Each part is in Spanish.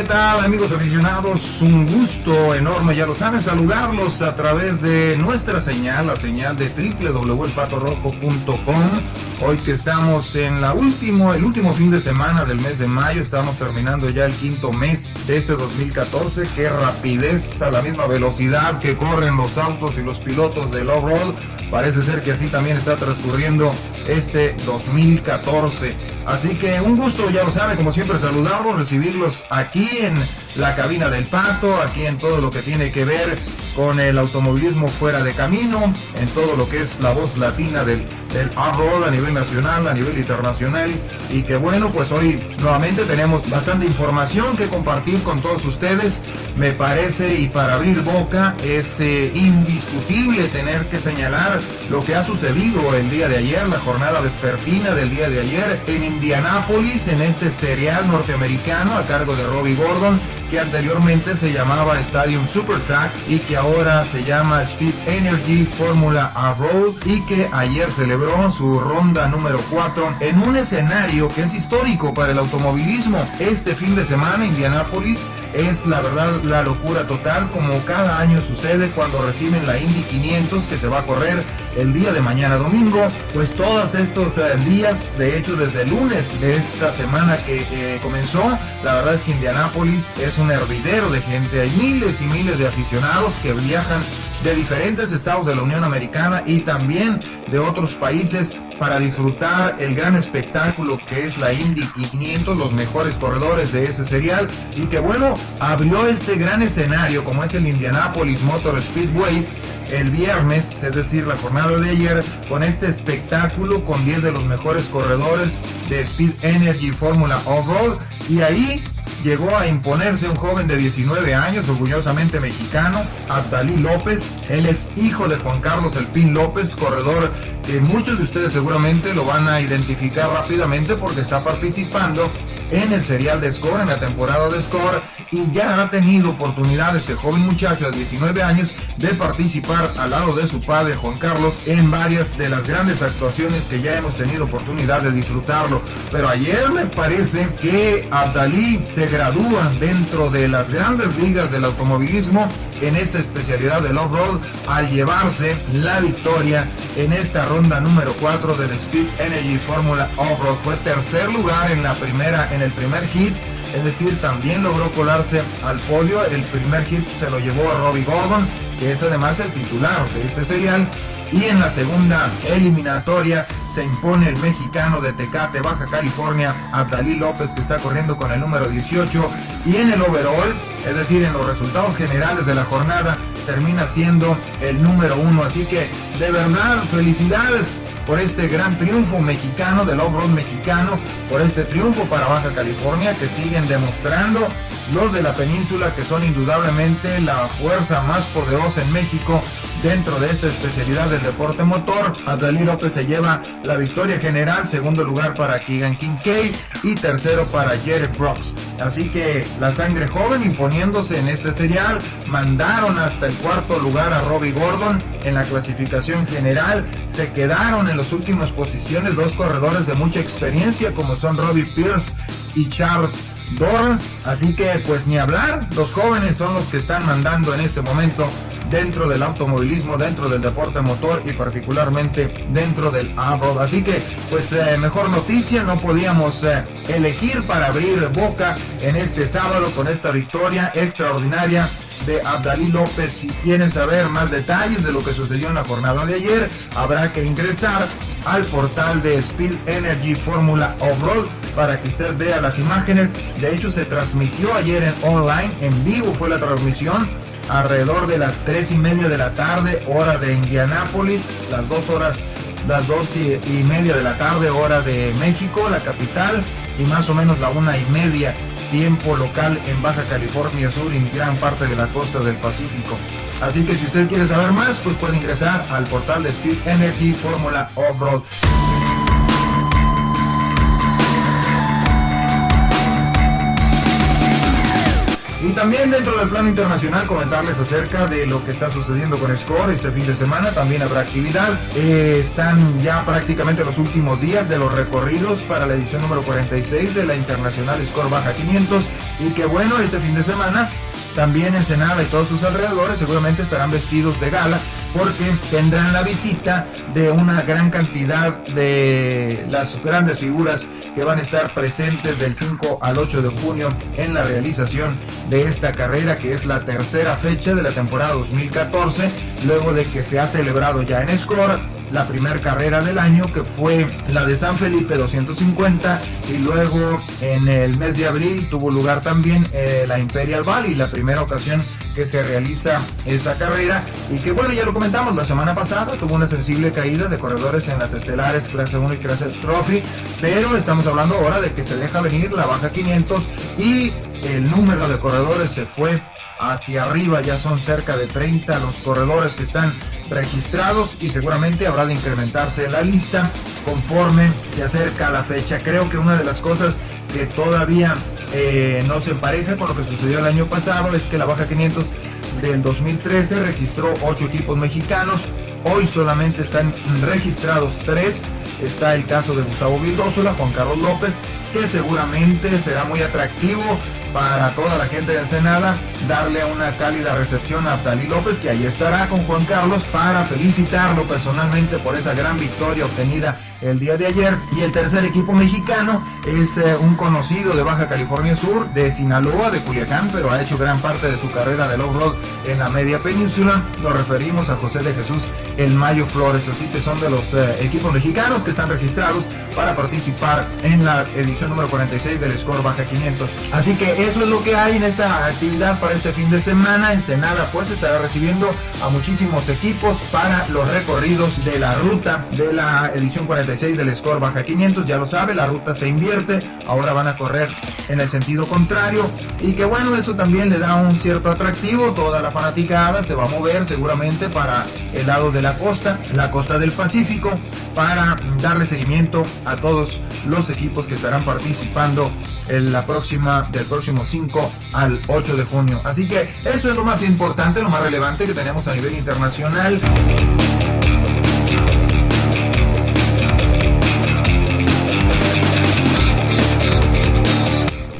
¿qué tal amigos aficionados? Un gusto enorme, ya lo saben, saludarlos a través de nuestra señal, la señal de www.elpatorrojo.com. Hoy que estamos en la último, el último fin de semana del mes de mayo, estamos terminando ya el quinto mes de este 2014. Qué rapidez, a la misma velocidad que corren los autos y los pilotos del off-road. Parece ser que así también está transcurriendo este 2014. Así que un gusto, ya lo saben, como siempre saludarlos, recibirlos aquí en la cabina del pato, aquí en todo lo que tiene que ver con el automovilismo fuera de camino, en todo lo que es la voz latina del, del road a nivel nacional, a nivel internacional. Y que bueno, pues hoy nuevamente tenemos bastante información que compartir con todos ustedes, me parece y para abrir boca es eh, indiscutible tener que señalar lo que ha sucedido el día de ayer, la jornada vespertina del día de ayer en Indianápolis, en este serial norteamericano a cargo de Robbie Gordon, que anteriormente se llamaba Stadium Super Track y que ahora se llama Speed Energy Formula A Road y que ayer celebró su ronda número 4 en un escenario que es histórico para el automovilismo. Este fin de semana Indianápolis es la verdad la locura total como cada año sucede cuando reciben la Indy 500 que se va a correr el día de mañana domingo. Pues todos estos eh, días de hecho desde el lunes de esta semana que eh, comenzó la verdad es que Indianápolis es un hervidero de gente. Hay miles y miles de aficionados que viajan de diferentes estados de la Unión Americana y también de otros países para disfrutar el gran espectáculo que es la Indy 500, los mejores corredores de ese serial. Y que bueno, abrió este gran escenario como es el Indianapolis Motor Speedway el viernes, es decir, la jornada de ayer, con este espectáculo con 10 de los mejores corredores de Speed Energy Fórmula Off-Road. Y ahí llegó a imponerse un joven de 19 años, orgullosamente mexicano, Abdalí López. Él es hijo de Juan Carlos El Pin López, corredor que muchos de ustedes seguramente lo van a identificar rápidamente porque está participando en el serial de Score, en la temporada de Score, y ya ha tenido oportunidad este joven muchacho de 19 años de participar al lado de su padre Juan Carlos en varias de las grandes actuaciones que ya hemos tenido oportunidad de disfrutarlo. Pero ayer me parece que Abdalí se gradúa dentro de las grandes ligas del automovilismo en esta especialidad del off-road al llevarse la victoria en esta ronda número 4 del Speed Energy Formula Off-Road. Fue tercer lugar en la primera, en el primer hit es decir, también logró colarse al polio. El primer hit se lo llevó a Robbie Gordon, que es además el titular de este serial. Y en la segunda eliminatoria se impone el mexicano de Tecate, Baja California, Abdalí López, que está corriendo con el número 18. Y en el overall, es decir, en los resultados generales de la jornada, termina siendo el número uno. Así que, de verdad, felicidades por este gran triunfo mexicano del off-road mexicano, por este triunfo para Baja California que siguen demostrando los de la península que son indudablemente la fuerza más poderosa en México dentro de esta especialidad del deporte motor. Adalí López se lleva la victoria general, segundo lugar para Keegan Kincaid y tercero para Jerry Brooks. Así que la sangre joven imponiéndose en este serial, mandaron hasta el cuarto lugar a Robbie Gordon en la clasificación general, se quedaron en las últimas posiciones dos corredores de mucha experiencia como son Robbie Pierce y Charles Dorrance, así que pues ni hablar, los jóvenes son los que están mandando en este momento dentro del automovilismo, dentro del deporte motor y particularmente dentro del off Así que, pues eh, mejor noticia, no podíamos eh, elegir para abrir boca en este sábado con esta victoria extraordinaria de Abdalí López. Si quieren saber más detalles de lo que sucedió en la jornada de ayer, habrá que ingresar al portal de Speed Energy Fórmula Off-Road para que usted vea las imágenes. De hecho, se transmitió ayer en online, en vivo fue la transmisión alrededor de las 3 y media de la tarde, hora de Indianápolis, las dos horas, las dos y, media de la tarde, hora de México, la capital, y más o menos la una y media tiempo local en Baja California Sur y gran parte de la costa del Pacífico. Así que si usted quiere saber más, pues puede ingresar al portal de Speed Energy Fórmula Off-Road. También dentro del plano internacional comentarles acerca de lo que está sucediendo con Score este fin de semana. También habrá actividad. Eh, están ya prácticamente los últimos días de los recorridos para la edición número 46 de la Internacional Score Baja 500. Y que bueno, este fin de semana también Ensenada y todos sus alrededores seguramente estarán vestidos de gala porque tendrán la visita de una gran cantidad de las grandes figuras que van a estar presentes del 5 al 8 de junio en la realización de esta carrera que es la tercera fecha de la temporada 2014 luego de que se ha celebrado ya en Escora la primera carrera del año que fue la de San Felipe 250 y luego en el mes de abril tuvo lugar también eh, la Imperial Valley la primera ocasión que se realiza esa carrera. Y que bueno ya lo comentamos la semana pasada tuvo una sensible caída de corredores en las estelares clase 1 y clase trophy pero estamos hablando ahora de que se deja venir la baja 500 y el número de corredores se fue hacia arriba, ya son cerca de 30 los corredores que están registrados y seguramente habrá de incrementarse la lista conforme se acerca la fecha. Creo que una de las cosas que todavía eh, no se empareja con lo que sucedió el año pasado es que la Baja 500 del 2013 registró 8 equipos mexicanos, hoy solamente están registrados 3, está el caso de Gustavo Vildósola, Juan Carlos López, que seguramente será muy atractivo para toda la gente de Ensenada, darle una cálida recepción a Tali López, que ahí estará con Juan Carlos para felicitarlo personalmente por esa gran victoria obtenida el día de ayer. Y el tercer equipo mexicano es eh, un conocido de Baja California Sur, de Sinaloa, de Culiacán, pero ha hecho gran parte de su carrera del off-road en la media península. Nos referimos a José de Jesús El Mayo Flores, así que son de los eh, equipos mexicanos que están registrados para participar en la edición número 46 del Score Baja 500. Así que eso es lo que hay en esta actividad para este fin de semana. Ensenada pues estará recibiendo a muchísimos equipos para los recorridos de la ruta de la edición 46 del score baja 500, ya lo sabe, la ruta se invierte, ahora van a correr en el sentido contrario y que bueno, eso también le da un cierto atractivo, toda la fanaticada se va a mover seguramente para el lado de la costa, la costa del Pacífico, para darle seguimiento a todos los equipos que estarán participando en la próxima, del próximo 5 al 8 de junio. Así que eso es lo más importante, lo más relevante que tenemos a nivel internacional.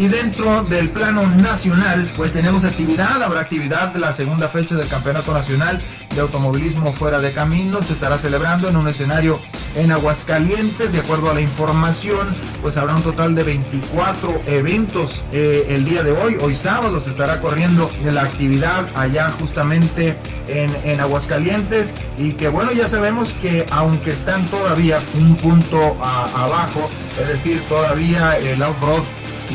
Y dentro del plano nacional, pues tenemos actividad, habrá actividad de la segunda fecha del Campeonato Nacional de Automovilismo Fuera de Camino, se estará celebrando en un escenario en Aguascalientes, de acuerdo a la información, pues habrá un total de 24 eventos eh, el día de hoy, hoy sábado se estará corriendo la actividad allá justamente en, en Aguascalientes. Y que bueno, ya sabemos que aunque están todavía un punto abajo, es decir, todavía el off-road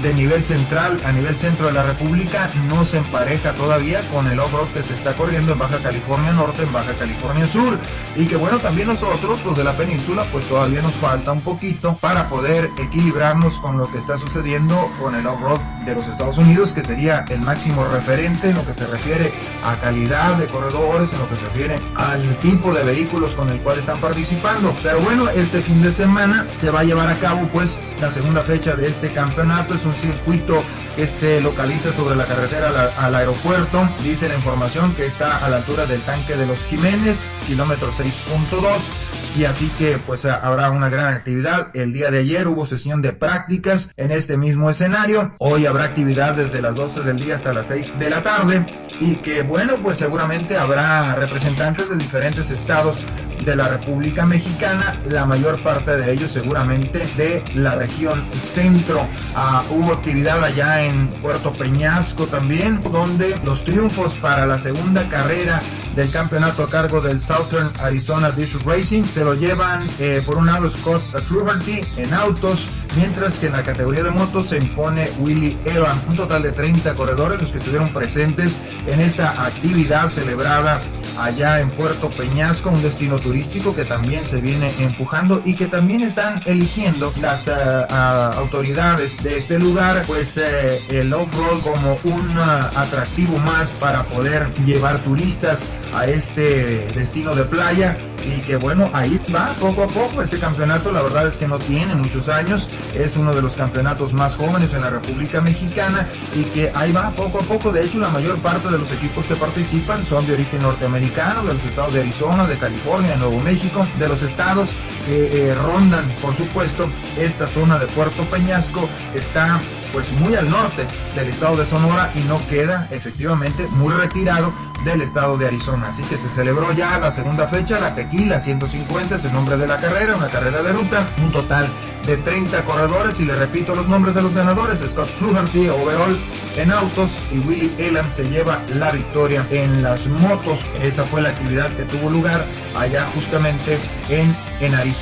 de nivel central a nivel centro de la República no se empareja todavía con el off-road que se está corriendo en Baja California Norte, en Baja California Sur. Y que bueno, también nosotros, los de la península, pues todavía nos falta un poquito para poder equilibrarnos con lo que está sucediendo con el off-road de los Estados Unidos, que sería el máximo referente en lo que se refiere a calidad de corredores, en lo que se refiere al tipo de vehículos con el cual están participando. Pero bueno, este fin de semana se va a llevar a cabo pues la segunda fecha de este campeonato. Es un circuito que se localiza sobre la carretera al, aeropuerto. Dice la información que está a la altura del tanque de los Jiménez, kilómetro 6.2 y así que pues habrá una gran actividad. El día de ayer hubo sesión de prácticas en este mismo escenario. Hoy habrá actividad desde las 12 del día hasta las 6 de la tarde y que bueno pues seguramente habrá representantes de diferentes estados de la República Mexicana, la mayor parte de ellos seguramente de la región centro. Ah, hubo actividad allá en Puerto Peñasco también, donde los triunfos para la segunda carrera del campeonato a cargo del Southern Arizona District Racing se lo llevan eh, por un lado Scott Fluharty en autos, mientras que en la categoría de motos se impone Willy Evans, un total de 30 corredores los que estuvieron presentes en esta actividad celebrada allá en Puerto Peñasco, un destino turístico que también se viene empujando y que también están eligiendo las eh, autoridades de este lugar, pues eh, el off-road como un atractivo más para poder llevar turistas a este destino de playa y que bueno, ahí va poco a poco. Este campeonato, la verdad es que no tiene muchos años, es uno de los campeonatos más jóvenes en la República Mexicana y que ahí va poco a poco, de hecho la mayor parte de los equipos que participan son de origen norteamericano, de los estados de Arizona, de California, de Nuevo México, de los estados eh, rondan, por supuesto, esta zona de Puerto Peñasco, está pues muy al norte del estado de Sonora y no queda efectivamente muy retirado del estado de Arizona. Así que se celebró ya la segunda fecha, la Tequila 150 es el nombre de la carrera, una carrera de ruta, un total de 30 corredores y le repito los nombres de los ganadores, Scott Fluharty, overall en autos y Willy Elam se lleva la victoria en las motos. Esa fue la actividad que tuvo lugar allá justamente en, en Arizona.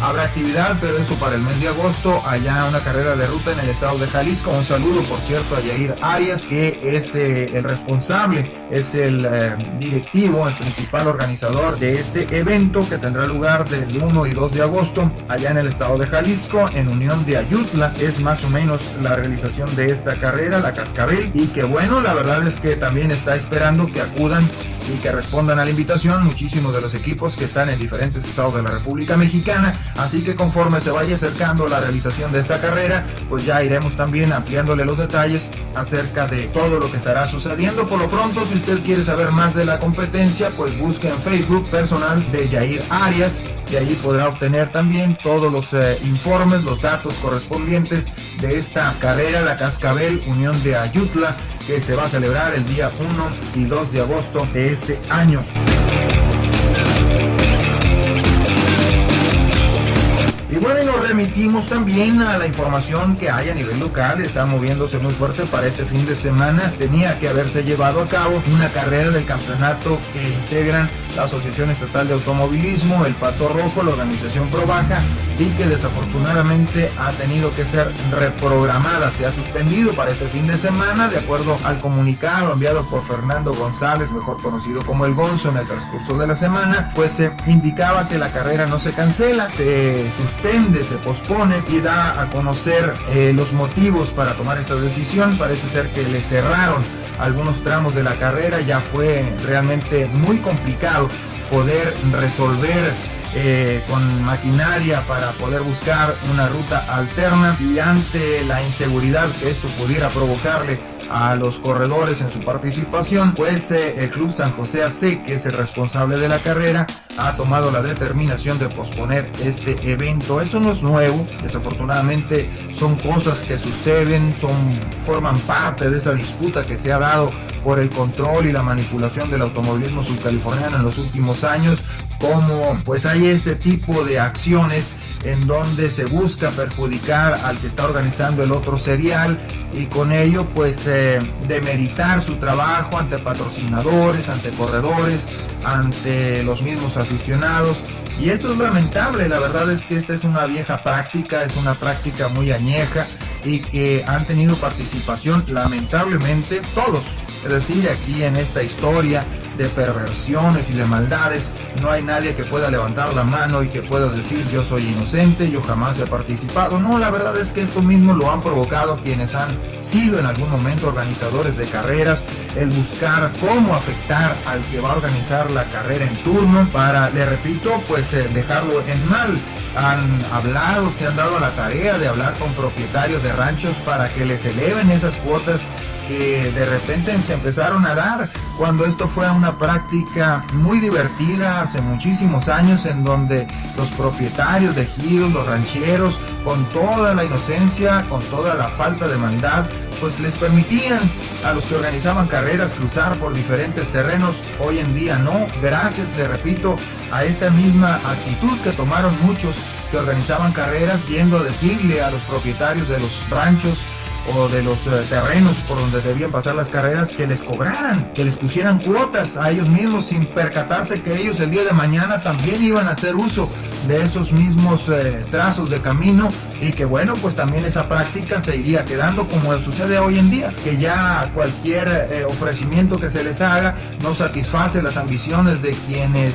Habrá actividad, pero eso para el mes de agosto, allá una carrera de ruta en el estado de Jalisco. Un saludo, por cierto, a Yair Arias, que es eh, el responsable, es el eh, directivo, el principal organizador de este evento que tendrá lugar del 1 y 2 de agosto allá en el estado de Jalisco, en Unión de Ayutla. Es más o menos la realización de esta carrera, la Cascabel, y que bueno, la verdad es que también está esperando que acudan y que respondan a la invitación muchísimos de los equipos que están en diferentes estados de la República Mexicana. Así que conforme se vaya acercando la realización de esta carrera, pues ya iremos también ampliándole los detalles acerca de todo lo que estará sucediendo. Por lo pronto, si usted quiere saber más de la competencia, pues busque en Facebook personal de Jair Arias y allí podrá obtener también todos los eh, informes, los datos correspondientes de esta carrera, la Cascabel Unión de Ayutla, que se va a celebrar el día 1 y 2 de agosto de este año. Y bueno, y nos remitimos también a la información que hay a nivel local, está moviéndose muy fuerte para este fin de semana. Tenía que haberse llevado a cabo una carrera del campeonato que integran la Asociación Estatal de Automovilismo, el Pato Rojo, la organización Probaja, y que desafortunadamente ha tenido que ser reprogramada, se ha suspendido para este fin de semana, de acuerdo al comunicado enviado por Fernando González, mejor conocido como el Gonzo, en el transcurso de la semana, pues se indicaba que la carrera no se cancela, se suspende, se pospone y da a conocer eh, los motivos para tomar esta decisión. Parece ser que le cerraron algunos tramos de la carrera, ya fue realmente muy complicado poder resolver eh, con maquinaria para poder buscar una ruta alterna y ante la inseguridad que esto pudiera provocarle a los corredores en su participación, pues eh, el Club San José AC, que es el responsable de la carrera, ha tomado la determinación de posponer este evento. Esto no es nuevo, desafortunadamente son cosas que suceden, son, forman parte de esa disputa que se ha dado por el control y la manipulación del automovilismo subcaliforniano en los últimos años, como pues hay este tipo de acciones en donde se busca perjudicar al que está organizando el otro serial y con ello pues eh, demeritar su trabajo ante patrocinadores, ante corredores, ante los mismos aficionados. Y esto es lamentable, la verdad es que esta es una vieja práctica, es una práctica muy añeja y que han tenido participación lamentablemente todos. Es decir, aquí en esta historia de perversiones y de maldades. No hay nadie que pueda levantar la mano y que pueda decir yo soy inocente, yo jamás he participado. No, la verdad es que esto mismo lo han provocado quienes han sido en algún momento organizadores de carreras, el buscar cómo afectar al que va a organizar la carrera en turno para, le repito, pues eh, dejarlo en mal han hablado, se han dado la tarea de hablar con propietarios de ranchos para que les eleven esas cuotas que de repente se empezaron a dar cuando esto fue una práctica muy divertida hace muchísimos años en donde los propietarios de giros, los rancheros, con toda la inocencia, con toda la falta de maldad, pues les permitían a los que organizaban carreras cruzar por diferentes terrenos. Hoy en día no, gracias, le repito, a esta misma actitud que tomaron muchos que organizaban carreras yendo a decirle a los propietarios de los ranchos o de los eh, terrenos por donde debían pasar las carreras que les cobraran, que les pusieran cuotas a ellos mismos sin percatarse que ellos el día de mañana también iban a hacer uso de esos mismos eh, trazos de camino y que bueno pues también esa práctica se iría quedando como sucede hoy en día que ya cualquier eh, ofrecimiento que se les haga no satisface las ambiciones de quienes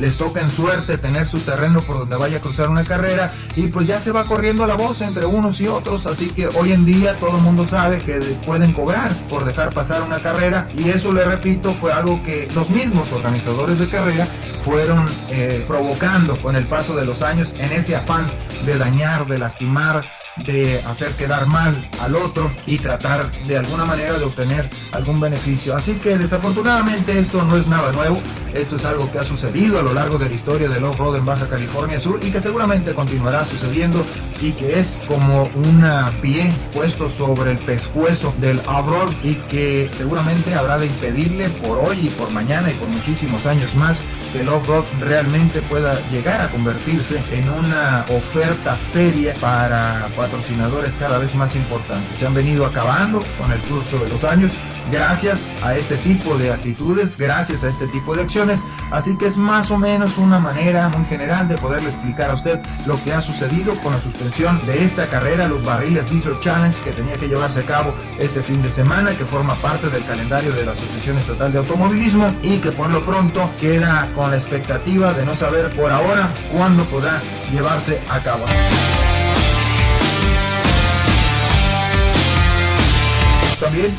les toca en suerte tener su terreno por donde vaya a cruzar una carrera y pues ya se va corriendo la voz entre unos y otros así que hoy en día todo el mundo sabe que pueden cobrar por dejar pasar una carrera y eso le repito fue algo que los mismos organizadores de carrera fueron eh, provocando con el paso de los años en ese afán de dañar, de lastimar, de hacer quedar mal al otro y tratar de alguna manera de obtener algún beneficio. Así que desafortunadamente esto no es nada nuevo, esto es algo que ha sucedido a lo largo de la historia del off-road en Baja California Sur y que seguramente continuará sucediendo y que es como una pie puesto sobre el pescuezo del off-road y que seguramente habrá de impedirle por hoy y por mañana y por muchísimos años más que el off-road realmente pueda llegar a convertirse en una oferta seria para patrocinadores cada vez más importantes. Se han venido acabando con el curso de los años gracias a este tipo de actitudes, gracias a este tipo de acciones. Así que es más o menos una manera muy general de poderle explicar a usted lo que ha sucedido con la suspensión de esta carrera, los barriles Diesel Challenge que tenía que llevarse a cabo este fin de semana, que forma parte del calendario de la Asociación Estatal de Automovilismo y que por lo pronto queda con la expectativa de no saber por ahora cuándo podrá llevarse a cabo.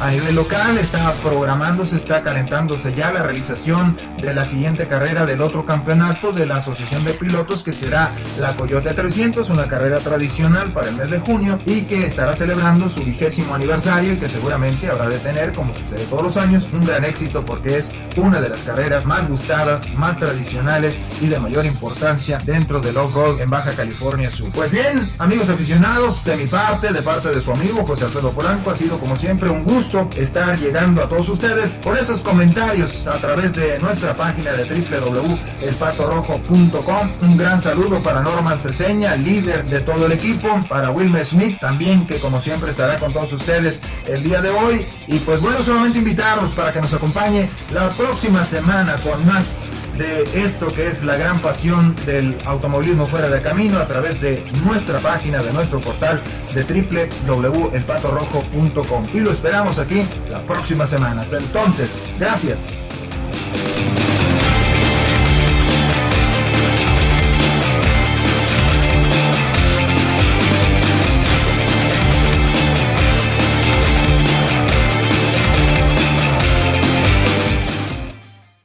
A nivel local está programándose, está calentándose ya la realización de la siguiente carrera del otro campeonato de la Asociación de Pilotos que será la Coyote 300, una carrera tradicional para el mes de junio y que estará celebrando su vigésimo aniversario y que seguramente habrá de tener, como sucede todos los años, un gran éxito porque es una de las carreras más gustadas, más tradicionales y de mayor importancia dentro del off-road en Baja California Sur. Pues bien, amigos aficionados, de mi parte, de parte de su amigo José Alfredo Polanco, ha sido como siempre un gusto estar llegando a todos ustedes por esos comentarios a través de nuestra página de www.elpatorojo.com. Un gran saludo para Norman Ceseña, líder de todo el equipo, para Wilmer Smith también, que como siempre estará con todos ustedes el día de hoy. Y pues bueno, solamente invitarlos para que nos acompañe la próxima semana con más de esto que es la gran pasión del automovilismo fuera de camino a través de nuestra página, de nuestro portal de www.elpatorrojo.com. Y lo esperamos aquí la próxima semana. Hasta entonces, gracias.